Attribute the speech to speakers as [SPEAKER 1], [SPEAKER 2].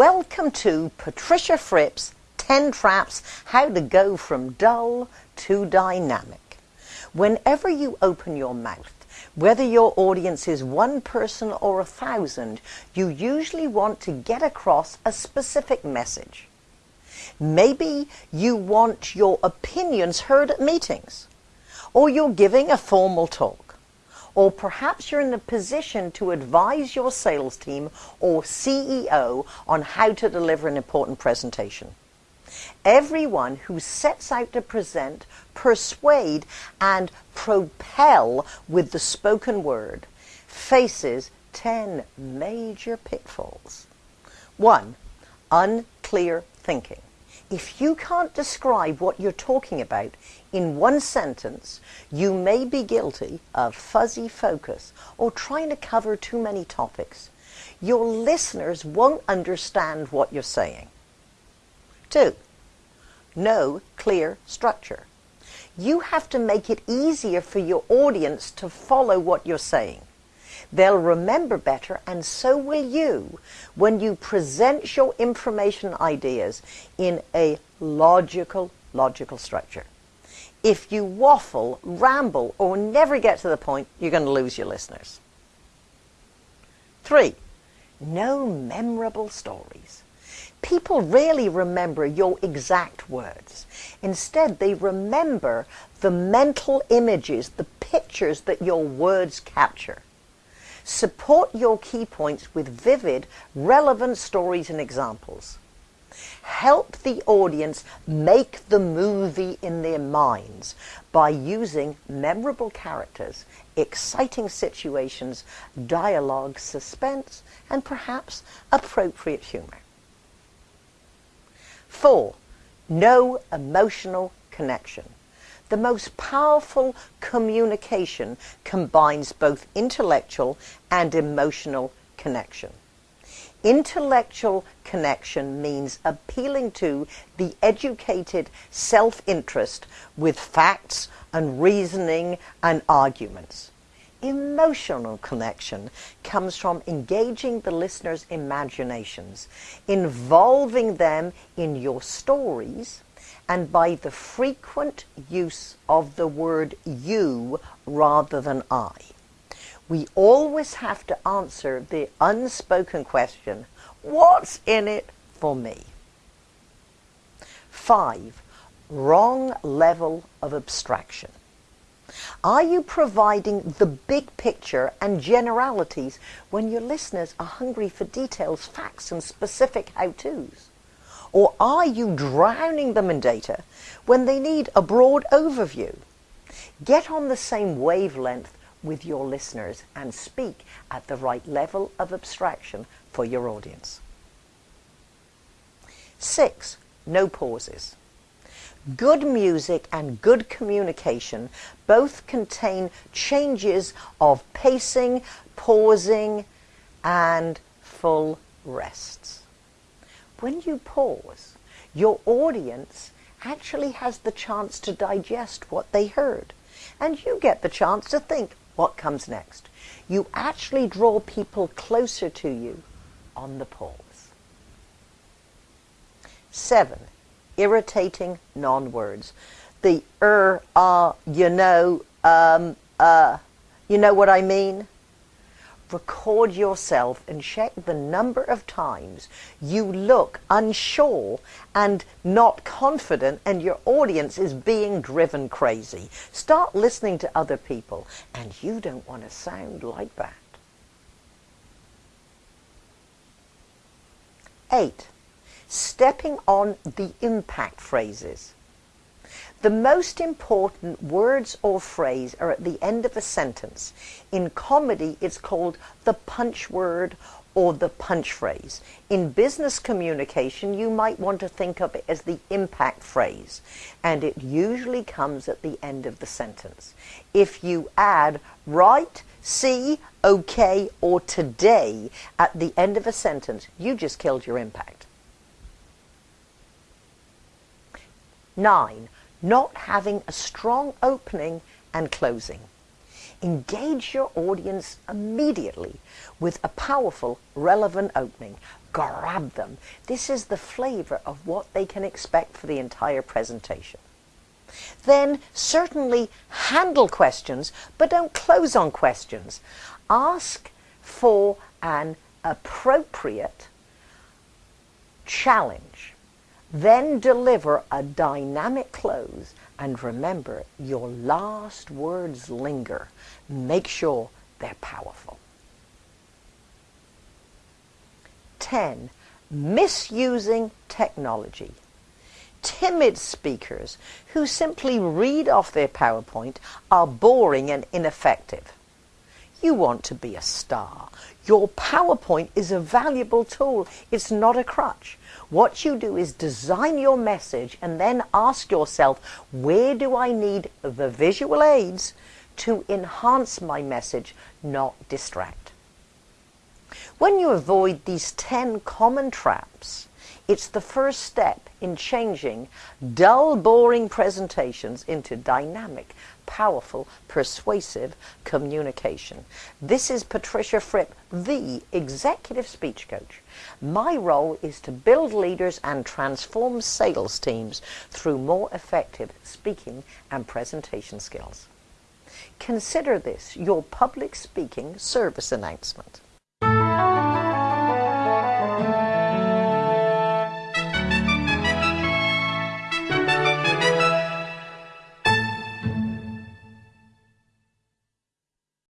[SPEAKER 1] Welcome to Patricia Fripp's 10 Traps How to Go from Dull to Dynamic. Whenever you open your mouth, whether your audience is one person or a thousand, you usually want to get across a specific message. Maybe you want your opinions heard at meetings, or you're giving a formal talk or perhaps you're in the position to advise your sales team or CEO on how to deliver an important presentation. Everyone who sets out to present, persuade, and propel with the spoken word faces 10 major pitfalls. 1. Unclear thinking. If you can't describe what you're talking about in one sentence, you may be guilty of fuzzy focus or trying to cover too many topics. Your listeners won't understand what you're saying. Two, no clear structure. You have to make it easier for your audience to follow what you're saying. They'll remember better, and so will you, when you present your information ideas in a logical, logical structure. If you waffle, ramble, or never get to the point, you're going to lose your listeners. Three, no memorable stories. People rarely remember your exact words. Instead, they remember the mental images, the pictures that your words capture. Support your key points with vivid, relevant stories and examples. Help the audience make the movie in their minds by using memorable characters, exciting situations, dialogue, suspense, and perhaps appropriate humor. Four, no emotional connection. The most powerful communication combines both intellectual and emotional connection. Intellectual connection means appealing to the educated self-interest with facts and reasoning and arguments. Emotional connection comes from engaging the listener's imaginations, involving them in your stories, and by the frequent use of the word you rather than I. We always have to answer the unspoken question, what's in it for me? Five, wrong level of abstraction. Are you providing the big picture and generalities when your listeners are hungry for details, facts, and specific how-tos? Or are you drowning them in data when they need a broad overview? Get on the same wavelength with your listeners and speak at the right level of abstraction for your audience. Six, no pauses. Good music and good communication both contain changes of pacing, pausing, and full rests when you pause, your audience actually has the chance to digest what they heard. And you get the chance to think what comes next. You actually draw people closer to you on the pause. Seven, irritating non-words. The er, ah, uh, you know, um, uh, you know what I mean? Record yourself and check the number of times you look unsure and not confident and your audience is being driven crazy. Start listening to other people and you don't want to sound like that. Eight, stepping on the impact phrases. The most important words or phrase are at the end of a sentence. In comedy, it's called the punch word or the punch phrase. In business communication, you might want to think of it as the impact phrase, and it usually comes at the end of the sentence. If you add right, see, okay, or today at the end of a sentence, you just killed your impact. Nine, not having a strong opening and closing. Engage your audience immediately with a powerful, relevant opening. Grab them. This is the flavor of what they can expect for the entire presentation. Then certainly handle questions, but don't close on questions. Ask for an appropriate challenge. Then deliver a dynamic close and remember your last words linger. Make sure they're powerful. 10. Misusing technology. Timid speakers who simply read off their PowerPoint are boring and ineffective. You want to be a star. Your PowerPoint is a valuable tool. It's not a crutch. What you do is design your message and then ask yourself, where do I need the visual aids to enhance my message, not distract? When you avoid these 10 common traps, it's the first step in changing dull, boring presentations into dynamic, powerful, persuasive communication. This is Patricia Fripp, the Executive Speech Coach. My role is to build leaders and transform sales teams through more effective speaking and presentation skills. Consider this your public speaking service announcement.